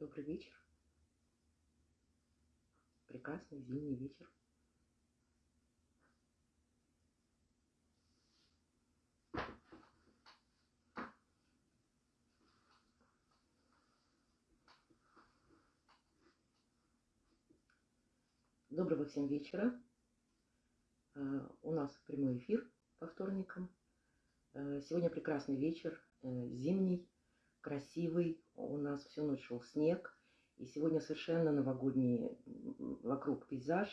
Добрый вечер. Прекрасный зимний вечер. Доброго всем вечера. Э, у нас прямой эфир по вторникам. Э, сегодня прекрасный вечер, э, зимний, красивый. У нас всю ночь шел снег. И сегодня совершенно новогодний вокруг пейзаж,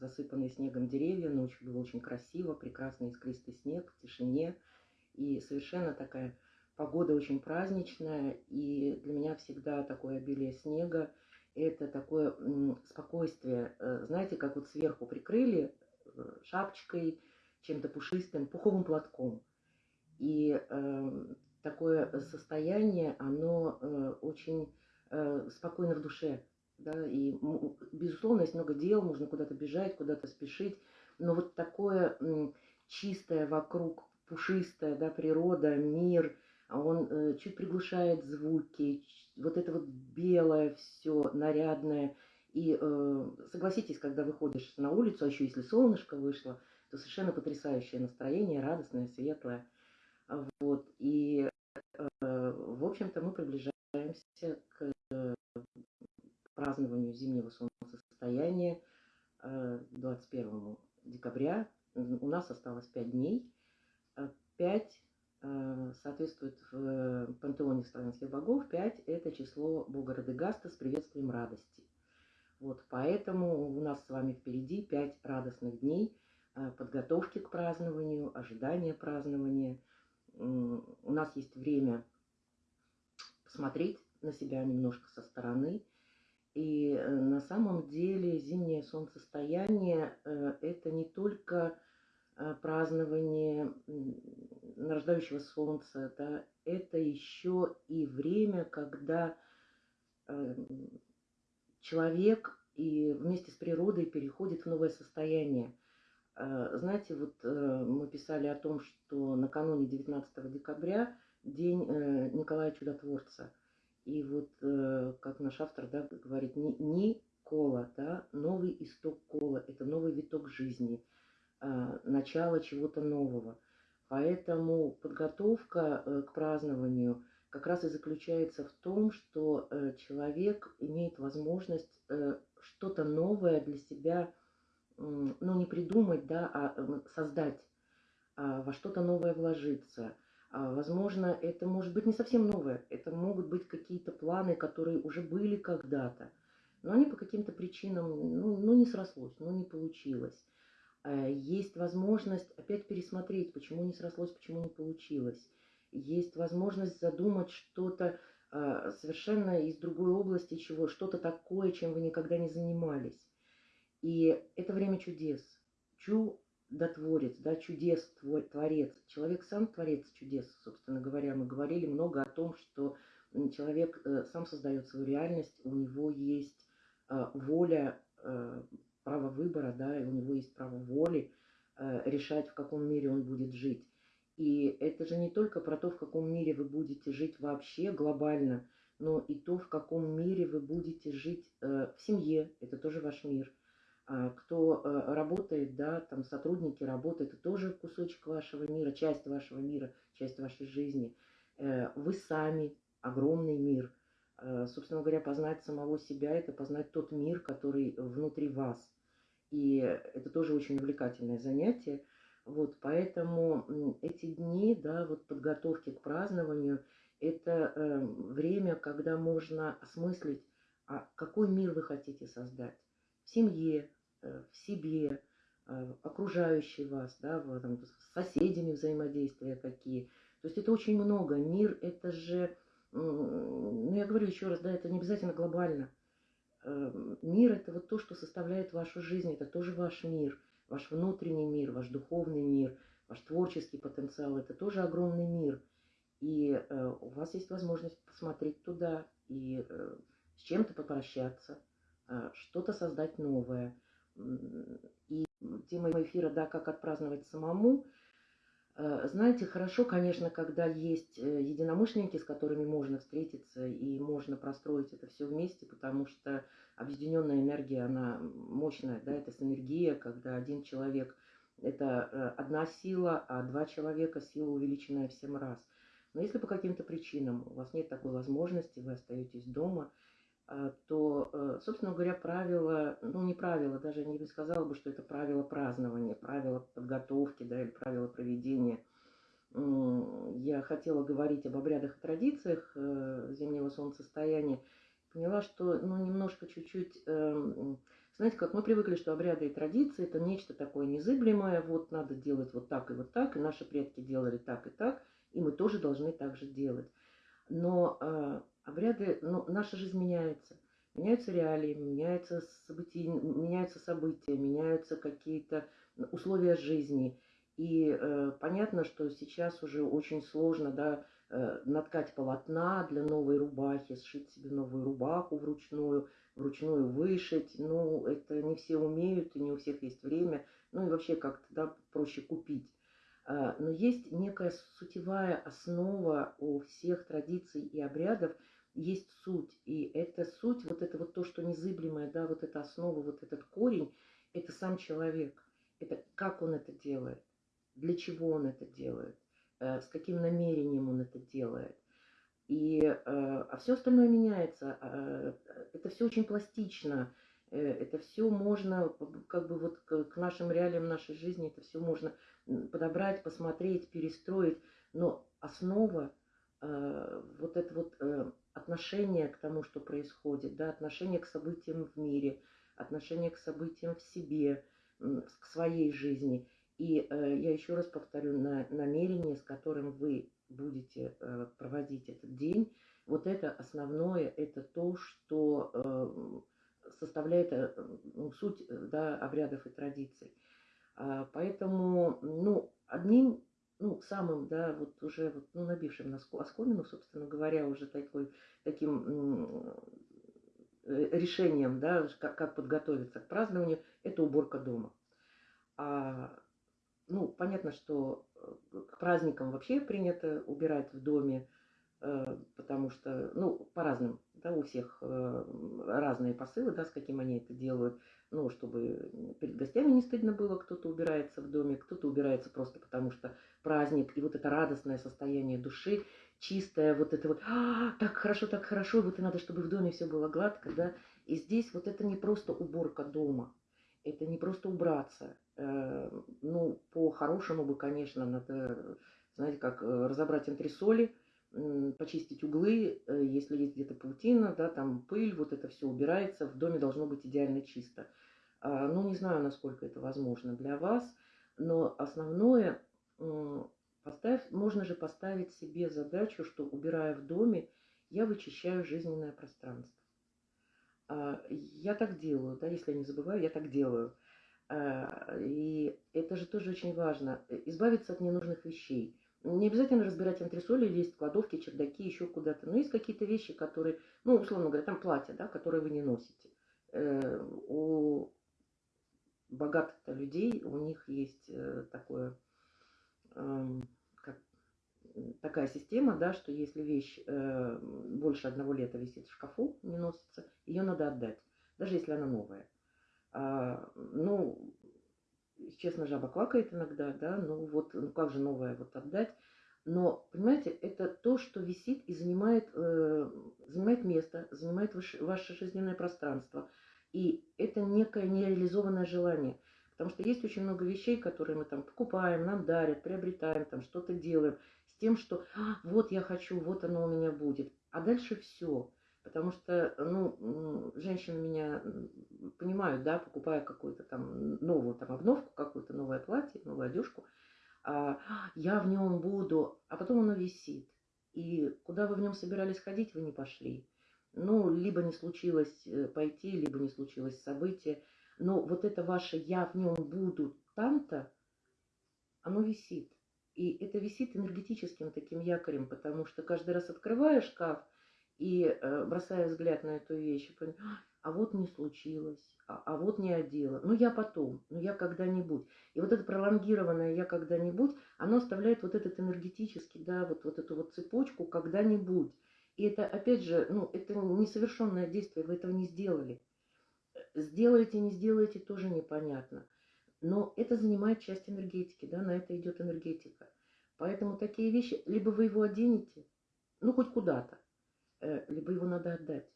засыпанные снегом деревья. Ночью было очень красиво, прекрасный искристый снег в тишине. И совершенно такая погода очень праздничная. И для меня всегда такое обилие снега – это такое спокойствие. Знаете, как вот сверху прикрыли шапочкой, чем-то пушистым, пуховым платком. И э, такое состояние, оно э, очень э, спокойно в душе. Да? И, безусловно, есть много дел, можно куда-то бежать, куда-то спешить. Но вот такое э, чистое вокруг, пушистое, да, природа, мир, он э, чуть приглушает звуки, вот это вот белое все, нарядное – и э, согласитесь, когда выходишь на улицу, а еще если солнышко вышло, то совершенно потрясающее настроение, радостное, светлое. Вот. И, э, в общем-то, мы приближаемся к э, празднованию зимнего солнцестояния э, 21 декабря. У нас осталось 5 дней. 5 э, соответствует в пантеоне славянских богов. 5 – это число бога Радегаста с приветствием радости. Вот, поэтому у нас с вами впереди пять радостных дней э, подготовки к празднованию, ожидания празднования. У нас есть время посмотреть на себя немножко со стороны. И э, на самом деле зимнее солнцестояние э, – это не только празднование нарождающего солнца, да, это еще и время, когда человек и вместе с природой переходит в новое состояние. Э, знаете, вот э, мы писали о том, что накануне 19 декабря день э, Николая Чудотворца. И вот, как наш автор да, говорит, не, кола, да, новый исток кола, это новый виток жизни, начало чего-то нового. Поэтому подготовка к празднованию – как раз и заключается в том, что человек имеет возможность что-то новое для себя, ну, не придумать, да, а создать, а во что-то новое вложиться. А, возможно, это может быть не совсем новое, это могут быть какие-то планы, которые уже были когда-то, но они по каким-то причинам, ну, ну, не срослось, ну, не получилось. А, есть возможность опять пересмотреть, почему не срослось, почему не получилось есть возможность задумать что-то э, совершенно из другой области, чего что-то такое, чем вы никогда не занимались. И это время чудес. Чудотворец, да, чудес творец. Человек сам творец чудес, собственно говоря. Мы говорили много о том, что человек э, сам создает свою реальность, у него есть э, воля, э, право выбора, да, и у него есть право воли э, решать, в каком мире он будет жить. И это же не только про то, в каком мире вы будете жить вообще глобально, но и то, в каком мире вы будете жить э, в семье, это тоже ваш мир. А кто э, работает, да, там сотрудники работают, это тоже кусочек вашего мира, часть вашего мира, часть вашей жизни. Э, вы сами, огромный мир. Э, собственно говоря, познать самого себя – это познать тот мир, который внутри вас. И это тоже очень увлекательное занятие – вот, поэтому эти дни, да, вот подготовки к празднованию, это э, время, когда можно осмыслить, а какой мир вы хотите создать в семье, э, в себе, э, окружающий вас, да, в, там, с соседями взаимодействия какие. То есть это очень много. Мир это же, ну я говорю еще раз, да, это не обязательно глобально. Э, мир это вот то, что составляет вашу жизнь, это тоже ваш мир – Ваш внутренний мир, ваш духовный мир, ваш творческий потенциал – это тоже огромный мир. И э, у вас есть возможность посмотреть туда и э, с чем-то попрощаться, э, что-то создать новое. И тема эфира, да, как отпраздновать самому, Э, знаете, хорошо, конечно, когда есть э, единомышленники, с которыми можно встретиться и можно простроить это все вместе, потому что объединенная энергия, она мощная, да, это синергия, когда один человек – это э, одна сила, а два человека – сила, увеличенная в семь раз. Но если по каким-то причинам у вас нет такой возможности, вы остаетесь дома, то, собственно говоря, правила, ну не правила, даже не сказала бы, что это правила празднования, правила подготовки, да, или правила проведения. Я хотела говорить об обрядах и традициях э, зимнего солнцестояния, поняла, что, ну, немножко чуть-чуть, эм, знаете, как мы привыкли, что обряды и традиции это нечто такое незыблемое, вот надо делать вот так и вот так, и наши предки делали так и так, и мы тоже должны так же делать. Но э, обряды, ну, наша жизнь меняется. Меняются реалии, меняются события, меняются события, меняются какие-то условия жизни. И э, понятно, что сейчас уже очень сложно, да, э, наткать полотна для новой рубахи, сшить себе новую рубаху вручную, вручную вышить. Ну, это не все умеют, и не у всех есть время. Ну и вообще как-то, да, проще купить. Э, но есть некая сутевая основа у всех традиций и обрядов – есть суть. И эта суть, вот это вот то, что незыблемое, да, вот эта основа, вот этот корень, это сам человек. Это как он это делает, для чего он это делает, э, с каким намерением он это делает. И, э, а все остальное меняется. Э, это все очень пластично. Это все можно, как бы вот к нашим реалиям нашей жизни, это все можно подобрать, посмотреть, перестроить. Но основа, вот это вот отношение к тому, что происходит, да, отношение к событиям в мире, отношение к событиям в себе, к своей жизни. И э, я еще раз повторю, на, намерение, с которым вы будете э, проводить этот день, вот это основное, это то, что э, составляет э, ну, суть да, обрядов и традиций. А, поэтому, ну, одним ну, самым, да, вот уже вот, ну, набившим на оскомину, собственно говоря, уже такой, таким э, решением, да, как, как подготовиться к празднованию, это уборка дома. А, ну, понятно, что э, к праздникам вообще принято убирать в доме, э, потому что, ну, по разным, да, у всех разные посылы, да, с каким они это делают ну, чтобы перед гостями не стыдно было, кто-то убирается в доме, кто-то убирается просто потому, что праздник, и вот это радостное состояние души, чистое, вот это вот, а, так хорошо, так хорошо, вот и надо, чтобы в доме все было гладко, да, и здесь вот это не просто уборка дома, это не просто убраться, э, ну, по-хорошему бы, конечно, надо, знаете, как э, разобрать антресоли, почистить углы, э, если есть где-то паутина, да, там пыль, вот это все убирается, в доме должно быть идеально чисто. А, ну, не знаю, насколько это возможно для вас, но основное, поставь, можно же поставить себе задачу, что убирая в доме, я вычищаю жизненное пространство. А, я так делаю, да, если я не забываю, я так делаю. А, и это же тоже очень важно. Избавиться от ненужных вещей. Не обязательно разбирать антресоли, лезть в кладовки, чердаки, еще куда-то. Но есть какие-то вещи, которые, ну, условно говоря, там платья, да, которые вы не носите. Э, у богатых людей, у них есть э, такое, э, как, такая система, да, что если вещь э, больше одного лета висит в шкафу, не носится, ее надо отдать, даже если она новая. А, ну, честно, жаба квакает иногда, да, ну вот, ну как же новое вот отдать. Но, понимаете, это то, что висит и занимает, э, занимает место, занимает ваше, ваше жизненное пространство. И это некое нереализованное желание. Потому что есть очень много вещей, которые мы там покупаем, нам дарят, приобретаем, там что-то делаем. С тем, что а, вот я хочу, вот оно у меня будет. А дальше все. Потому что, ну, женщины меня понимают, да, покупая какую-то там новую там обновку, какую-то новое платье, новую одежку, а, я в нем буду, а потом оно висит. И куда вы в нем собирались ходить, вы не пошли. Ну, либо не случилось э, пойти, либо не случилось событие. Но вот это ваше «я в нем буду там-то», оно висит. И это висит энергетическим таким якорем, потому что каждый раз открываешь шкаф – и э, бросая взгляд на эту вещь, а а вот не случилось, а, а вот не одела. Ну, я потом, ну, я когда-нибудь. И вот это пролонгированное «я когда-нибудь», оно оставляет вот этот энергетический, да, вот, вот эту вот цепочку «когда-нибудь». И это, опять же, ну, это несовершенное действие, вы этого не сделали. Сделаете, не сделаете, тоже непонятно. Но это занимает часть энергетики, да, на это идет энергетика. Поэтому такие вещи, либо вы его оденете, ну, хоть куда-то, либо его надо отдать.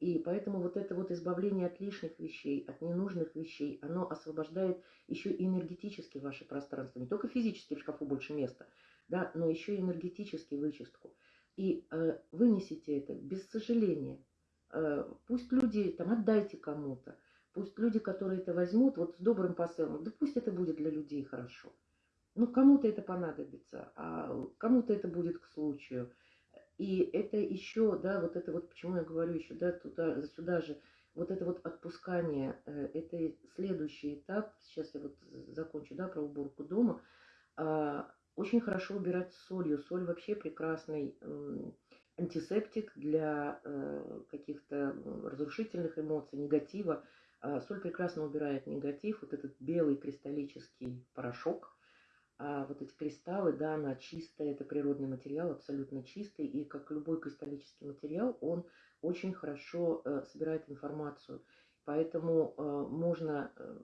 И поэтому вот это вот избавление от лишних вещей, от ненужных вещей, оно освобождает еще и энергетически ваше пространство. Не только физически в шкафу больше места, да, но еще и энергетически вычистку. И э, вынесите это без сожаления. Э, пусть люди, там, отдайте кому-то. Пусть люди, которые это возьмут, вот с добрым посылом, да пусть это будет для людей хорошо. Ну, кому-то это понадобится, а кому-то это будет к случаю. И это еще, да, вот это вот, почему я говорю еще, да, туда, сюда же, вот это вот отпускание, э, это следующий этап, сейчас я вот закончу, да, про уборку дома, а, очень хорошо убирать солью. Соль вообще прекрасный антисептик для э, каких-то разрушительных эмоций, негатива. А, соль прекрасно убирает негатив, вот этот белый кристаллический порошок – а вот эти кристаллы, да, она чистая, это природный материал, абсолютно чистый, и как любой кристаллический материал, он очень хорошо э, собирает информацию. Поэтому э, можно э,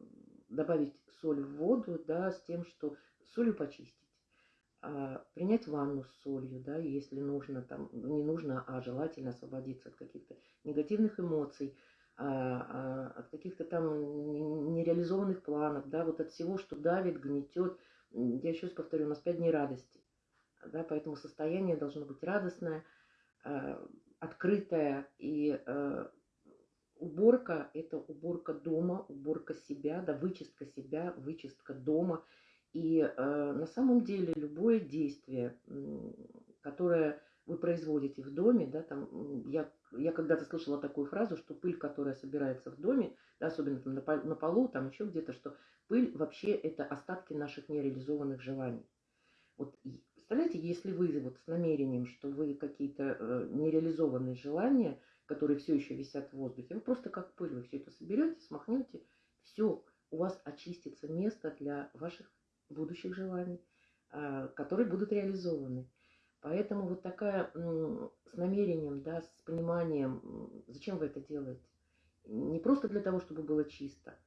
добавить соль в воду, да, с тем, что солью почистить. А, принять ванну с солью, да, если нужно, там, не нужно, а желательно освободиться от каких-то негативных эмоций, а, а, от каких-то там нереализованных планов, да, вот от всего, что давит, гнетет, я еще раз повторю, у нас пять дней радости. Да, поэтому состояние должно быть радостное, э, открытое. И э, уборка – это уборка дома, уборка себя, да, вычистка себя, вычистка дома. И э, на самом деле любое действие, которое вы производите в доме, да, там, я, я когда-то слышала такую фразу, что пыль, которая собирается в доме, да, особенно там, на, на полу, там еще где-то, что Пыль вообще это остатки наших нереализованных желаний. Вот представляете, если вы вот с намерением, что вы какие-то э, нереализованные желания, которые все еще висят в воздухе, вы просто как пыль, вы все это соберете, смахнете, все, у вас очистится место для ваших будущих желаний, э, которые будут реализованы. Поэтому вот такая с намерением, да, с пониманием, зачем вы это делаете. Не просто для того, чтобы было чисто,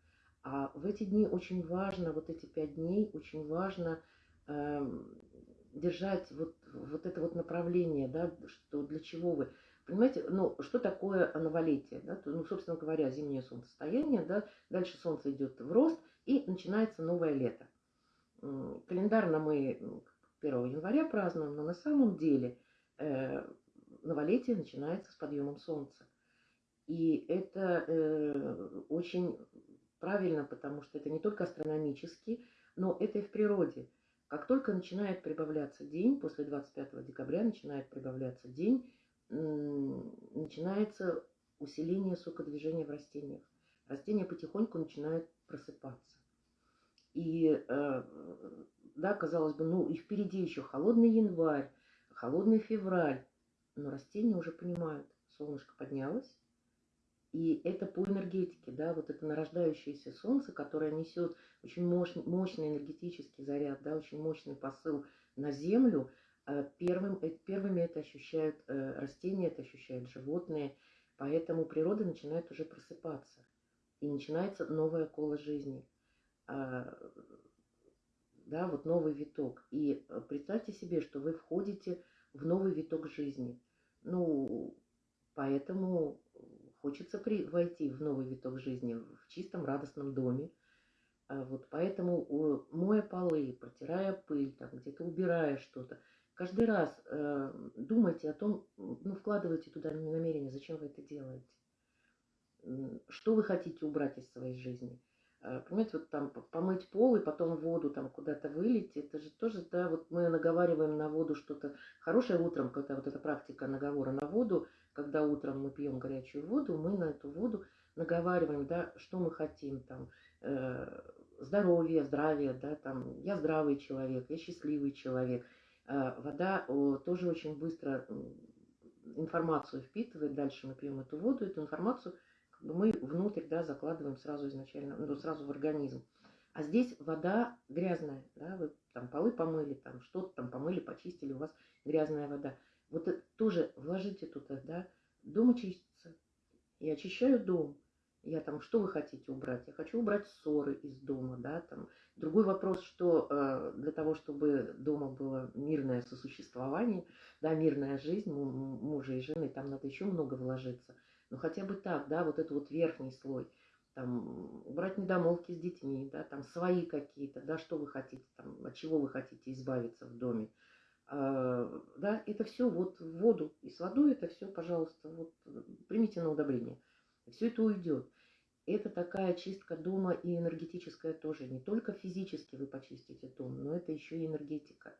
а в эти дни очень важно, вот эти пять дней, очень важно э, держать вот, вот это вот направление, да, что для чего вы. Понимаете, ну, что такое новолетие? Да? Ну, собственно говоря, зимнее солнцестояние, да, дальше солнце идет в рост, и начинается новое лето. Календарно мы 1 января празднуем, но на самом деле э, новолетие начинается с подъемом солнца. И это э, очень Правильно, потому что это не только астрономически, но это и в природе. Как только начинает прибавляться день, после 25 декабря начинает прибавляться день, начинается усиление сокодвижения в растениях. Растения потихоньку начинают просыпаться. И, э, да, казалось бы, ну и впереди еще холодный январь, холодный февраль, но растения уже понимают, солнышко поднялось, и это по энергетике, да, вот это нарождающееся солнце, которое несет очень мощный, мощный энергетический заряд, да, очень мощный посыл на Землю. А первым, э, первыми это ощущают э, растения, это ощущают животные, поэтому природа начинает уже просыпаться. И начинается новая кола жизни. А, да, вот новый виток. И э, представьте себе, что вы входите в новый виток жизни. Ну, поэтому Хочется при, войти в новый виток жизни в чистом радостном доме. А вот поэтому, моя полы, протирая пыль, там где-то убирая что-то, каждый раз э, думайте о том, ну, вкладывайте туда намерение, зачем вы это делаете. Что вы хотите убрать из своей жизни. Э, понимаете, вот там помыть пол и потом воду там куда-то вылить, это же тоже, да, вот мы наговариваем на воду что-то хорошее утром, когда вот эта практика наговора на воду, когда утром мы пьем горячую воду, мы на эту воду наговариваем, да, что мы хотим, там, э, здоровье, здравие, да, там, я здравый человек, я счастливый человек. Э, вода о, тоже очень быстро информацию впитывает, дальше мы пьем эту воду, эту информацию как бы мы внутрь, да, закладываем сразу изначально, ну, сразу в организм. А здесь вода грязная, да, вы там полы помыли, там что-то там помыли, почистили, у вас грязная вода. Вот это тоже вложите туда, да, дом очистится. Я очищаю дом. Я там, что вы хотите убрать? Я хочу убрать ссоры из дома, да, там. Другой вопрос, что э, для того, чтобы дома было мирное сосуществование, да, мирная жизнь мужа и жены, там надо еще много вложиться. Но хотя бы так, да, вот это вот верхний слой, там, убрать недомолвки с детьми, да, там, свои какие-то, да, что вы хотите, там, от чего вы хотите избавиться в доме. А, да, это все вот в воду. И с водой это все, пожалуйста, вот примите на удобрение. Все это уйдет. Это такая чистка дома и энергетическая тоже. Не только физически вы почистите дом, но это еще и энергетика.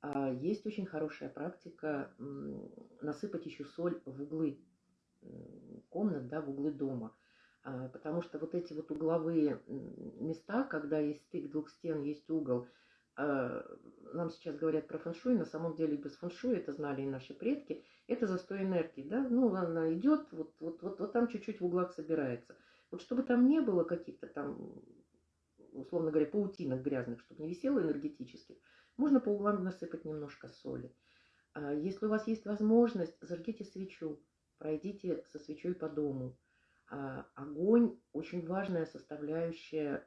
А есть очень хорошая практика насыпать еще соль в углы комнат, да, в углы дома. А, потому что вот эти вот угловые места, когда есть стык двух стен, есть угол, нам сейчас говорят про фэншуй, на самом деле без фэншуй, это знали и наши предки, это застой энергии, да, ну, она идет, вот, вот, вот, вот там чуть-чуть в углах собирается. Вот чтобы там не было каких-то там, условно говоря, паутинок грязных, чтобы не висело энергетических, можно по углам насыпать немножко соли. А если у вас есть возможность, зажгите свечу, пройдите со свечой по дому. А огонь – очень важная составляющая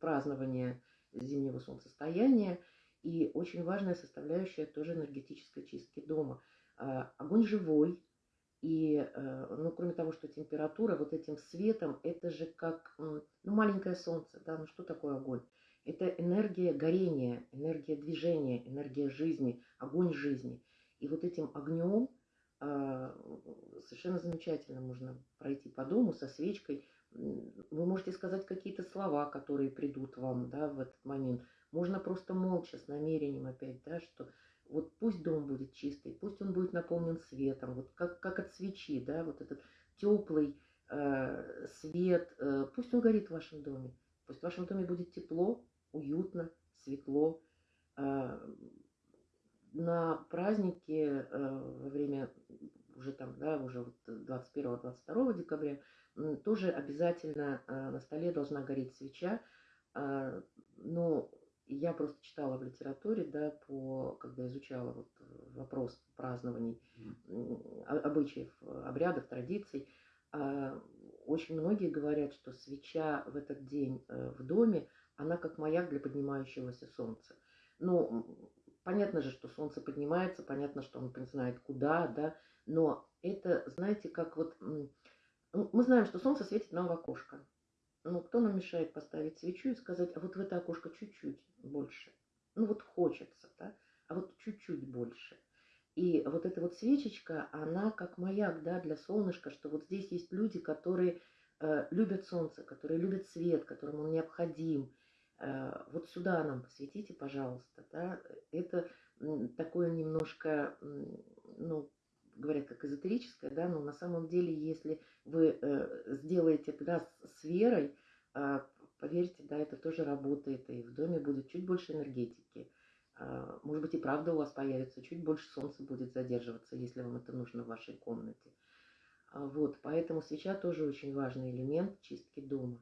празднования зимнего солнцестояния и очень важная составляющая тоже энергетической чистки дома. А, огонь живой, и, э, ну, кроме того, что температура, вот этим светом, это же как, ну, маленькое солнце, да, ну, что такое огонь? Это энергия горения, энергия движения, энергия жизни, огонь жизни. И вот этим огнем а, совершенно замечательно можно пройти по дому со свечкой, вы можете сказать какие-то слова, которые придут вам да, в этот момент. Можно просто молча, с намерением опять, да, что вот пусть дом будет чистый, пусть он будет наполнен светом, вот как, как от свечи, да, вот этот теплый э, свет, э, пусть он горит в вашем доме, пусть в вашем доме будет тепло, уютно, светло. Э, на празднике э, во время уже там, да, уже вот 21-22 декабря тоже обязательно э, на столе должна гореть свеча. А, но я просто читала в литературе, да, по, когда изучала вот вопрос празднований, обычаев, обрядов, традиций, а, очень многие говорят, что свеча в этот день э, в доме, она как маяк для поднимающегося солнца. Ну, понятно же, что солнце поднимается, понятно, что он знает куда, да, но это, знаете, как вот мы знаем, что солнце светит нам в окошко. Но кто нам мешает поставить свечу и сказать, а вот в это окошко чуть-чуть больше? Ну вот хочется, да? А вот чуть-чуть больше. И вот эта вот свечечка, она как маяк, да, для солнышка, что вот здесь есть люди, которые э, любят солнце, которые любят свет, которым он необходим. Э, вот сюда нам посветите, пожалуйста, да. Это такое немножко, ну, говорят, как эзотерическое, да, но на самом деле, если вы э, сделаете это с, верой, э, поверьте, да, это тоже работает, и в доме будет чуть больше энергетики. Э, может быть, и правда у вас появится, чуть больше солнца будет задерживаться, если вам это нужно в вашей комнате. А, вот, поэтому свеча тоже очень важный элемент чистки дома.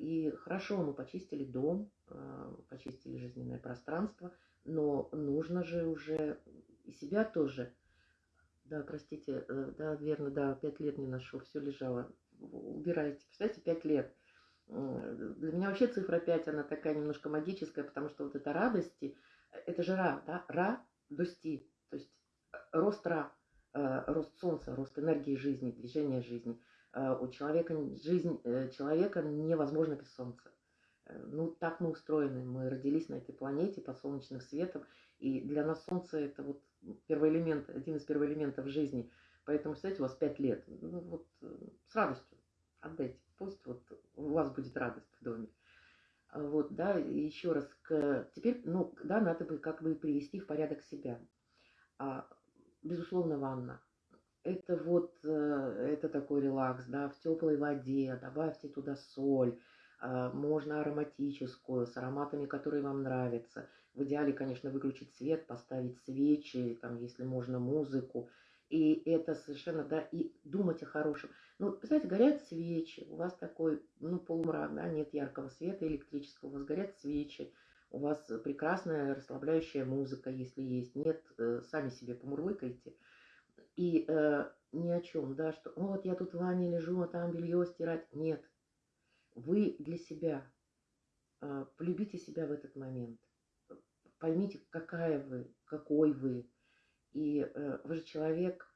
И хорошо, мы почистили дом, почистили жизненное пространство, но нужно же уже и себя тоже да, простите, э, да, верно, да, пять лет не ношу, все лежало. Убирайте. Представляете, пять лет. Для меня вообще цифра 5, она такая немножко магическая, потому что вот это радости, это же ра, да, ра, дости, то есть э, рост ра, э, рост солнца, рост энергии жизни, движения жизни. У человека, жизнь человека невозможна без солнца. Ну, так мы устроены. Мы родились на этой планете под солнечным светом. И для нас солнце это вот первый элемент, один из первых элементов жизни. Поэтому, кстати, у вас пять лет. Ну, вот э, с радостью отдайте. Пусть вот у вас будет радость в доме. А вот, да, еще раз, к, теперь, ну, да, надо бы как бы привести в порядок себя. А, безусловно, ванна. Это вот, э, это такой релакс, да, в теплой воде, добавьте туда соль, можно ароматическую, с ароматами, которые вам нравятся. В идеале, конечно, выключить свет, поставить свечи, там, если можно, музыку. И это совершенно, да, и думать о хорошем. Ну, представляете, горят свечи, у вас такой, ну, полумрак, да, нет яркого света электрического, у вас горят свечи, у вас прекрасная расслабляющая музыка, если есть, нет, э, сами себе помурлыкайте. И э, ни о чем, да, что вот я тут в ванне лежу, а там белье стирать. Нет. Вы для себя. Э, полюбите себя в этот момент. Поймите, какая вы, какой вы. И э, вы же человек,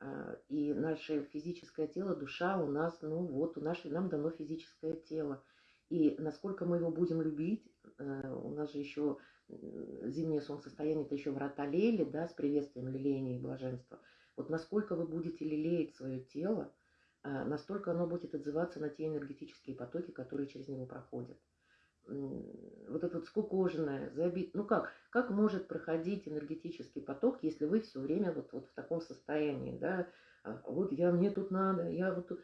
э, и наше физическое тело, душа у нас, ну вот, у нас, нам дано физическое тело. И насколько мы его будем любить, э, у нас же еще зимнее солнцестояние, это еще врата Лели, да, с приветствием лелеяния и блаженства. Вот насколько вы будете лелеять свое тело, настолько оно будет отзываться на те энергетические потоки, которые через него проходят. Вот это вот скукоженное, забит. Ну как, как может проходить энергетический поток, если вы все время вот, вот в таком состоянии, да? А вот я, мне тут надо, я вот тут...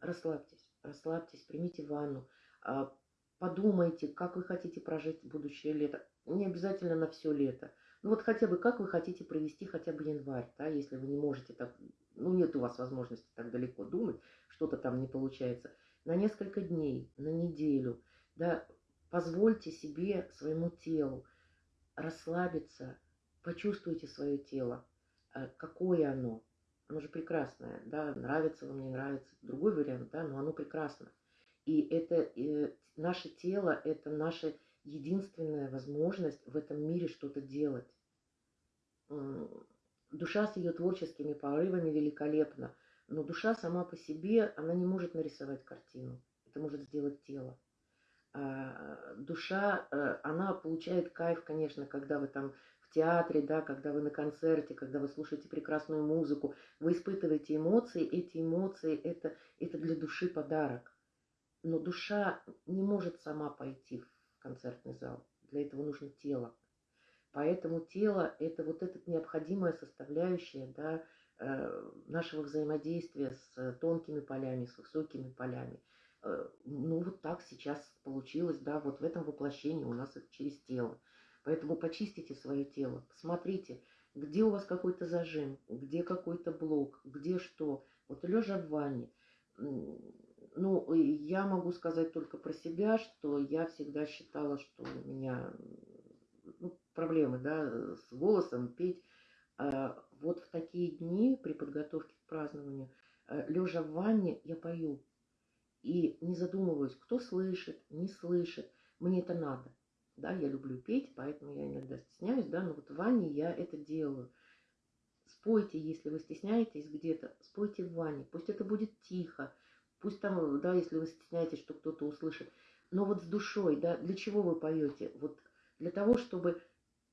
Расслабьтесь, расслабьтесь, примите ванну, а, подумайте, как вы хотите прожить будущее лето. Не обязательно на все лето. Ну вот хотя бы как вы хотите провести хотя бы январь, да, если вы не можете так, ну нет у вас возможности так далеко думать, что-то там не получается. На несколько дней, на неделю, да, позвольте себе, своему телу расслабиться, почувствуйте свое тело, э, какое оно. Оно же прекрасное, да, нравится вам, не нравится, другой вариант, да, но оно прекрасно. И это э, наше тело, это наша единственная возможность в этом мире что-то делать. Душа с ее творческими порывами великолепна, но душа сама по себе, она не может нарисовать картину. Это может сделать тело. А душа, э, она получает кайф, конечно, когда вы там в театре, да, когда вы на концерте, когда вы слушаете прекрасную музыку, вы испытываете эмоции, эти эмоции это, это для души подарок. Но душа не может сама пойти в концертный зал. Для этого нужно тело. Поэтому тело – это вот эта необходимая составляющая да, э, нашего взаимодействия с тонкими полями, с высокими полями. Э, ну, вот так сейчас получилось, да, вот в этом воплощении у нас это через тело. Поэтому почистите свое тело, посмотрите, где у вас какой-то зажим, где какой-то блок, где что. Вот лежа в ванне, ну, я могу сказать только про себя, что я всегда считала, что у меня проблемы, да, с голосом, петь. А вот в такие дни при подготовке к празднованию, э, лежа в ванне, я пою. И не задумываюсь, кто слышит, не слышит. Мне это надо. Да, я люблю петь, поэтому я иногда стесняюсь, да, но вот в ванне я это делаю. Спойте, если вы стесняетесь где-то, спойте в ванне. Пусть это будет тихо, пусть там, да, если вы стесняетесь, что кто-то услышит. Но вот с душой, да, для чего вы поете? Вот для того, чтобы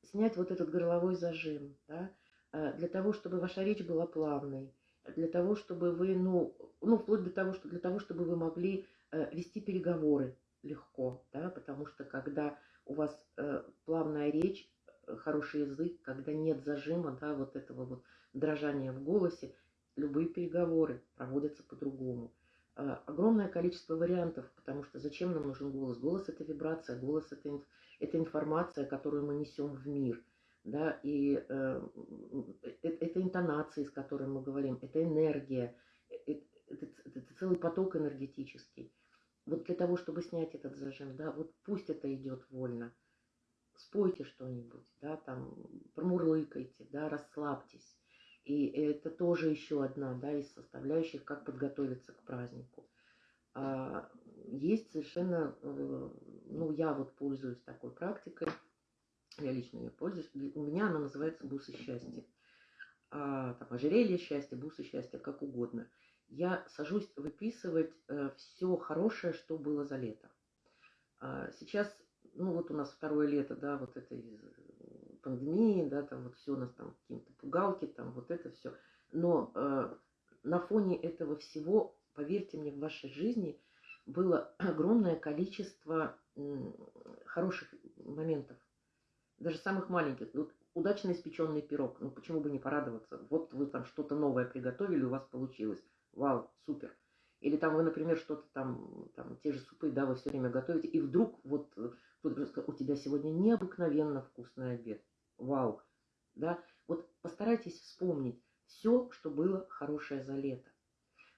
снять вот этот горловой зажим, да, э, для того, чтобы ваша речь была плавной, для того, чтобы вы, ну, ну вплоть до того, что для того, чтобы вы могли э, вести переговоры легко, да, потому что когда у вас э, плавная речь, э, хороший язык, когда нет зажима, да, вот этого вот дрожания в голосе, любые переговоры проводятся по-другому. Э, огромное количество вариантов, потому что зачем нам нужен голос? Голос – это вибрация, голос – это, это информация, которую мы несем в мир. Да, и э, это, это интонации, с которыми мы говорим, это энергия, это, это, это целый поток энергетический. Вот для того, чтобы снять этот зажим, да, вот пусть это идет вольно. Спойте что-нибудь, да, там, промурлыкайте, да, расслабьтесь. И это тоже еще одна да, из составляющих, как подготовиться к празднику. А есть совершенно, э, ну, я вот пользуюсь такой практикой, я лично ее пользуюсь, у меня она называется бусы счастья. А, там, ожерелье счастья, бусы счастья, как угодно. Я сажусь выписывать э, все хорошее, что было за лето. А сейчас, ну вот у нас второе лето, да, вот это из пандемии, да, там вот все у нас там какие-то пугалки, там вот это все. Но э, на фоне этого всего, поверьте мне, в вашей жизни было огромное количество э, хороших моментов, даже самых маленьких. Вот удачно испеченный пирог, ну почему бы не порадоваться? Вот вы там что-то новое приготовили, у вас получилось. Вау, супер. Или там вы, например, что-то там, там, те же супы, да, вы все время готовите, и вдруг вот э, у тебя сегодня необыкновенно вкусный обед вау, да, вот постарайтесь вспомнить, все, что было хорошее за лето.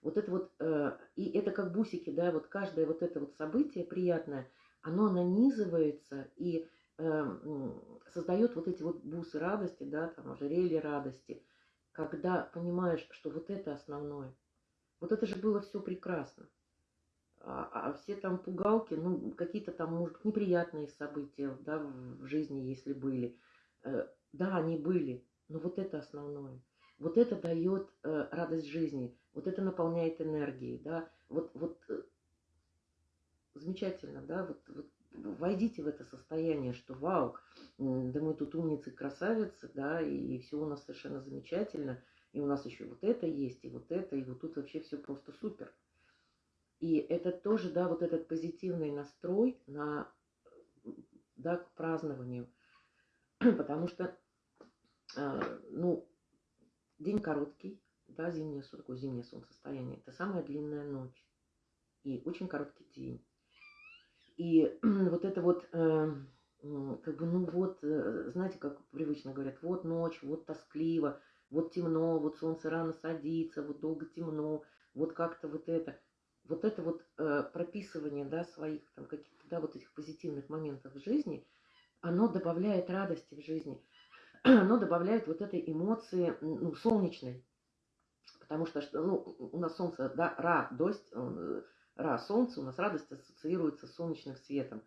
Вот это вот, э, и это как бусики, да, вот каждое вот это вот событие приятное, оно нанизывается и э, создает вот эти вот бусы радости, да, там ожерелье радости, когда понимаешь, что вот это основное. Вот это же было все прекрасно. А, а все там пугалки, ну, какие-то там, может, неприятные события, да, в жизни, если были. Э, да, они были, но вот это основное. Вот это дает э, радость жизни, вот это наполняет энергией, да, вот, вот э, замечательно, да, вот, вот войдите в это состояние, что вау, да мы тут умницы, красавицы, да, и, все у нас совершенно замечательно, и у нас еще вот это есть, и вот это, и вот тут вообще все просто супер. И это тоже, да, вот этот позитивный настрой на, да, к празднованию, потому что, э, ну, День короткий, да, зимнее, такое зимнее солнцестояние. Это самая длинная ночь и очень короткий день. И вот это вот, э, как бы, ну вот, э, знаете, как привычно говорят, вот ночь, вот тоскливо, вот темно, вот солнце рано садится, вот долго темно, вот как-то вот это. Вот это вот прописывание, да, своих там каких-то, да, вот этих позитивных моментов в жизни, оно добавляет радости в жизни. оно добавляет вот этой эмоции ну, солнечной. Потому что ну, у нас солнце, да, радость, э, ра, солнце, у нас радость ассоциируется с солнечным светом.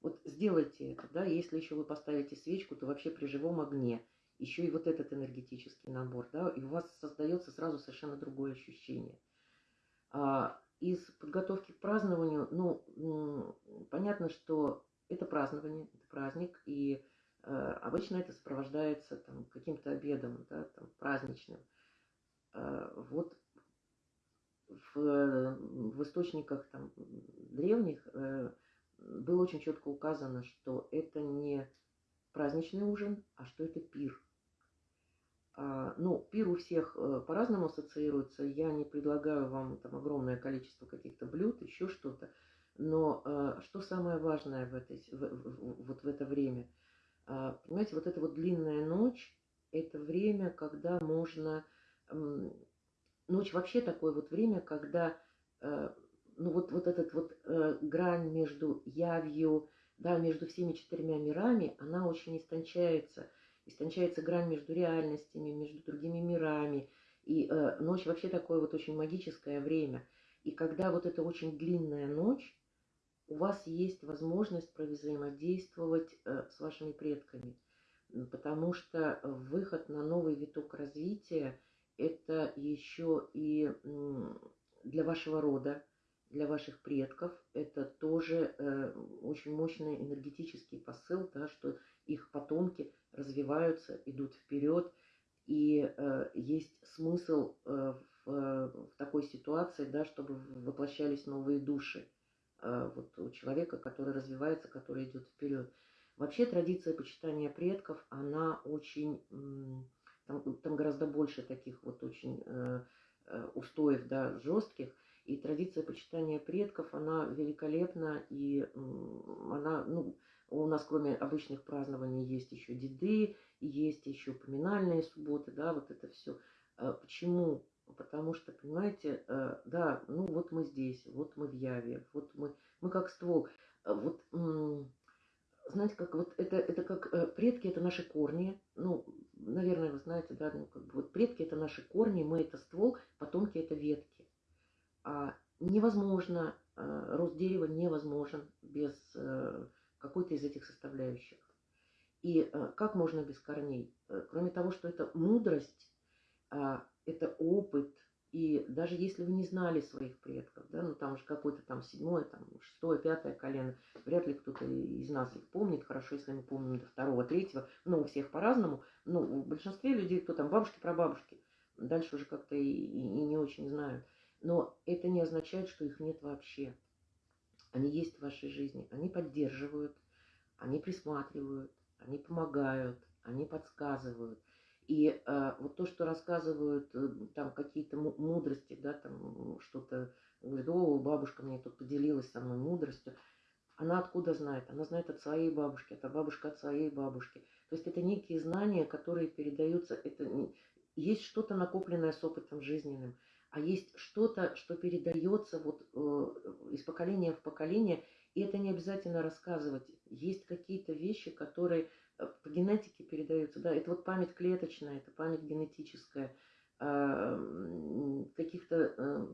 Вот сделайте это, да, если еще вы поставите свечку, то вообще при живом огне, еще и вот этот энергетический набор, да, и у вас создается сразу совершенно другое ощущение. А, из подготовки к празднованию, ну, понятно, что это празднование, это праздник, и Э, обычно это сопровождается там, каким-то обедом, да, там, праздничным. Э, вот в, в источниках там, древних э, было очень четко указано, что это не праздничный ужин, а что это пир. А, ну, пир у всех по-разному ассоциируется. Я не предлагаю вам там огромное количество каких-то блюд, еще что-то. Но что самое важное в, этой, в, в, вот в это время – а, понимаете, вот эта вот длинная ночь, это время, когда можно... Ночь вообще такое вот время, когда э, ну вот, вот этот вот э, грань между явью, да, между всеми четырьмя мирами, она очень истончается. Истончается грань между реальностями, между другими мирами. И э, ночь вообще такое вот очень магическое время. И когда вот эта очень длинная ночь, у вас есть возможность провзаимодействовать э, с вашими предками, потому что выход на новый виток развития – это еще и для вашего рода, для ваших предков, это тоже э, очень мощный энергетический посыл, да, что их потомки развиваются, идут вперед, и э, есть смысл в такой ситуации, да, чтобы воплощались новые души. А, вот у человека, который развивается, который идет вперед. Вообще традиция почитания предков, она очень, там, там гораздо больше таких вот очень э, э, устоев, да, жестких. И традиция почитания предков, она великолепна, и она, ну, у нас кроме обычных празднований есть еще деды, есть еще поминальные субботы, да, вот это все. Почему? Потому что, понимаете, э, да, ну вот мы здесь, вот мы в Яве, вот мы, мы как ствол. Э, вот, знаете, как вот это, это как э, предки, это наши корни. Ну, наверное, вы знаете, да, ну, как бы вот предки это наши корни, мы это ствол, потомки это ветки. А невозможно, рост дерева невозможен без какой-то из этих составляющих. И как можно без корней? Кроме того, что это мудрость, а, это опыт, даже если вы не знали своих предков, да, ну там же какое-то там седьмое, там шестое, пятое колено, вряд ли кто-то из нас их помнит, хорошо, если мы помним до второго, третьего, но у всех по-разному, но у большинстве людей, кто там бабушки, прабабушки, дальше уже как-то и, и, и не очень знают. Но это не означает, что их нет вообще. Они есть в вашей жизни, они поддерживают, они присматривают, они помогают, они подсказывают. И э, вот то, что рассказывают э, там какие-то мудрости, да, там что-то, говорит, о, бабушка мне тут поделилась со мной мудростью, она откуда знает? Она знает от своей бабушки, это бабушка от своей бабушки. То есть это некие знания, которые передаются, это есть что-то накопленное с опытом жизненным, а есть что-то, что передается вот э, из поколения в поколение, и это не обязательно рассказывать. Есть какие-то вещи, которые по генетике передаются, да, это вот память клеточная, это память генетическая, э, каких-то э,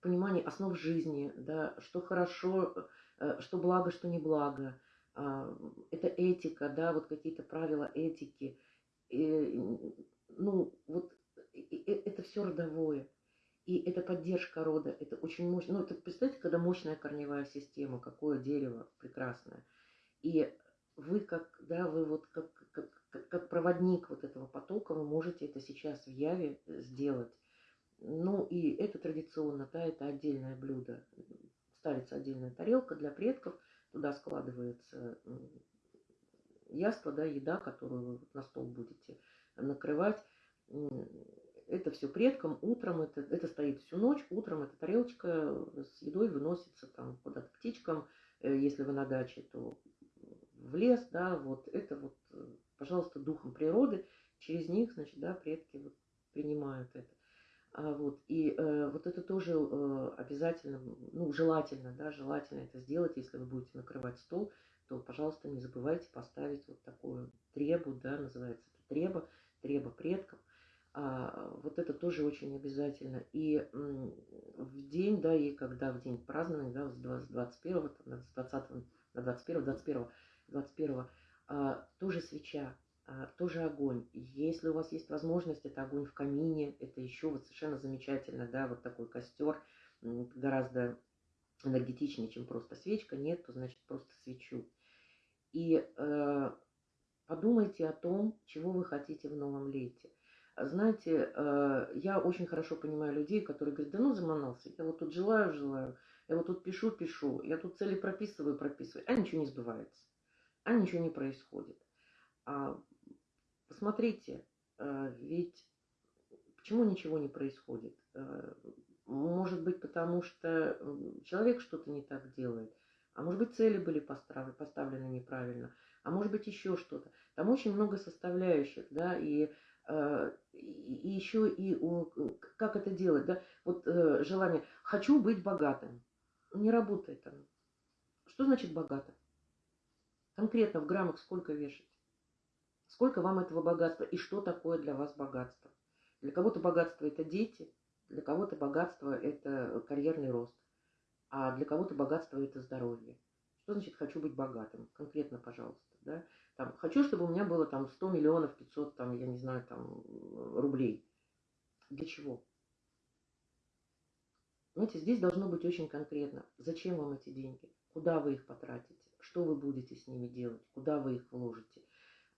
пониманий основ жизни, да, что хорошо, э, что благо, что не благо, э, это этика, да, вот какие-то правила этики, и, ну, вот это все родовое. И это поддержка рода, это очень мощно. Ну, это, представьте, когда мощная корневая система, какое дерево прекрасное. И вы как, да, вы вот как, как, как проводник вот этого потока, вы можете это сейчас в Яве сделать. Ну, и это традиционно, да, это отдельное блюдо. Ставится отдельная тарелка для предков, туда складывается яство, да, еда, которую вы на стол будете накрывать. Это все предкам, утром это, это стоит всю ночь, утром эта тарелочка с едой выносится там куда-то птичкам, э, если вы на даче, то в лес, да, вот это вот, э, пожалуйста, духом природы, через них, значит, да, предки вот принимают это. А вот, и э, вот это тоже э, обязательно, ну, желательно, да, желательно это сделать, если вы будете накрывать стол, то, пожалуйста, не забывайте поставить вот такую требу, да, называется это треба, треба предков. А, вот это тоже очень обязательно. И в день, да, и когда в день празднования, да, с 21, там, с 20 на 21, 21, 21, а, тоже свеча, а, тоже огонь. Если у вас есть возможность, это огонь в камине, это еще вот совершенно замечательно, да, вот такой костер, гораздо энергетичнее, чем просто свечка, нет, то значит просто свечу. И э, подумайте о том, чего вы хотите в новом лете. Знаете, э, я очень хорошо понимаю людей, которые говорят, да ну заманался, я вот тут желаю, желаю, я вот тут пишу, пишу, я тут цели прописываю, прописываю, а ничего не сбывается, а ничего не происходит. А, посмотрите, э, ведь почему ничего не происходит? Э, может быть, потому что человек что-то не так делает, а может быть, цели были поставлены, поставлены неправильно, а может быть, еще что-то. Там очень много составляющих, да, и, э, и еще и как это делать, да, вот э, желание «хочу быть богатым». Не работает оно. Что значит богатым? Конкретно в граммах сколько вешать? Сколько вам этого богатства и что такое для вас богатство? Для кого-то богатство – это дети, для кого-то богатство – это карьерный рост а для кого-то богатство – это здоровье. Что значит «хочу быть богатым»? Конкретно, пожалуйста. Да? Там, хочу, чтобы у меня было там 100 миллионов 500, там, я не знаю, там, рублей. Для чего? Знаете, здесь должно быть очень конкретно. Зачем вам эти деньги? Куда вы их потратите? Что вы будете с ними делать? Куда вы их вложите?